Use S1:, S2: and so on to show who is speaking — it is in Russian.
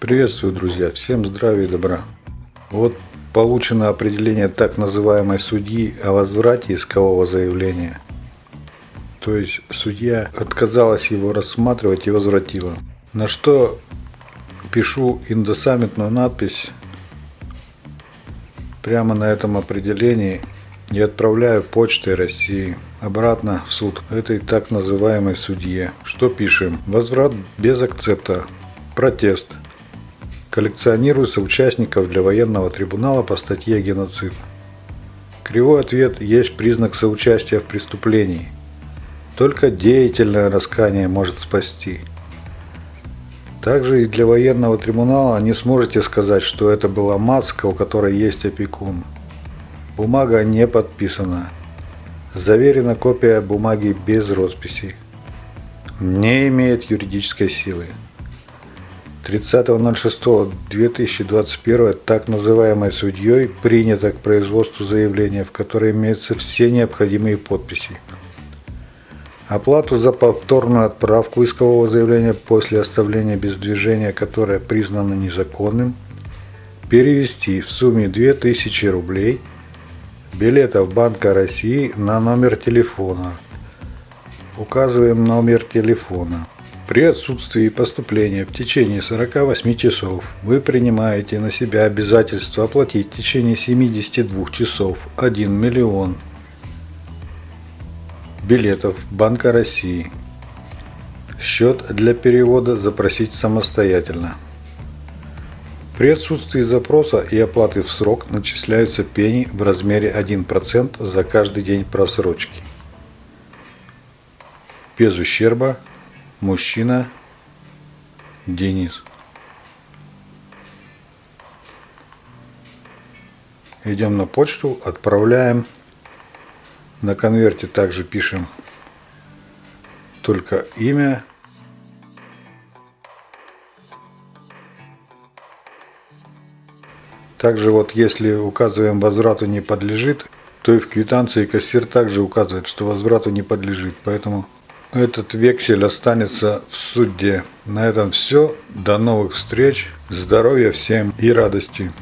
S1: Приветствую, друзья! Всем здравия и добра! Вот получено определение так называемой судьи о возврате искового заявления. То есть судья отказалась его рассматривать и возвратила. На что пишу индосаммитную надпись прямо на этом определении и отправляю почтой России обратно в суд этой так называемой судье. Что пишем? Возврат без акцепта. Протест. Коллекционируется участников для военного трибунала по статье «Геноцид». Кривой ответ есть признак соучастия в преступлении. Только деятельное раскание может спасти. Также и для военного трибунала не сможете сказать, что это была Мацка, у которой есть опекун. Бумага не подписана. Заверена копия бумаги без росписи. Не имеет юридической силы. 30.06.2021 так называемой судьей принято к производству заявления, в которое имеются все необходимые подписи. Оплату за повторную отправку искового заявления после оставления без движения, которое признано незаконным, перевести в сумме 2000 рублей – билетов Банка России на номер телефона. Указываем номер телефона. При отсутствии поступления в течение 48 часов вы принимаете на себя обязательство оплатить в течение 72 часов 1 миллион билетов Банка России. Счет для перевода запросить самостоятельно. При отсутствии запроса и оплаты в срок начисляются пени в размере 1% за каждый день просрочки. Без ущерба. Мужчина. Денис. Идем на почту, отправляем. На конверте также пишем только имя Также вот если указываем возврату не подлежит, то и в квитанции кассир также указывает, что возврату не подлежит. Поэтому этот вексель останется в суде. На этом все. До новых встреч. Здоровья всем и радости.